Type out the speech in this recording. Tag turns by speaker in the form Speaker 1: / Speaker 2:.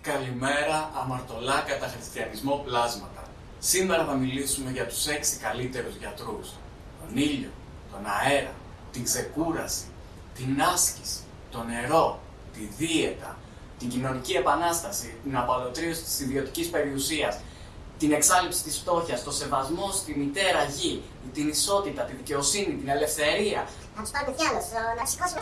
Speaker 1: Καλημέρα, αμαρτωλά κατά χριστιανισμό πλάσματα. Σήμερα θα μιλήσουμε για τους έξι καλύτερους γιατρούς. Τον ήλιο, τον αέρα, την ξεκούραση, την άσκηση, το νερό, τη δίαιτα, την κοινωνική επανάσταση, την απαλωτρίωση της ιδιωτικής περιουσίας, την εξάλληψη της φτώχειας, το σεβασμό στη μητέρα γη, την ισότητα, τη δικαιοσύνη, την ελευθερία.
Speaker 2: Να τους πάρουμε κι άλλο, να σηκώσουμε.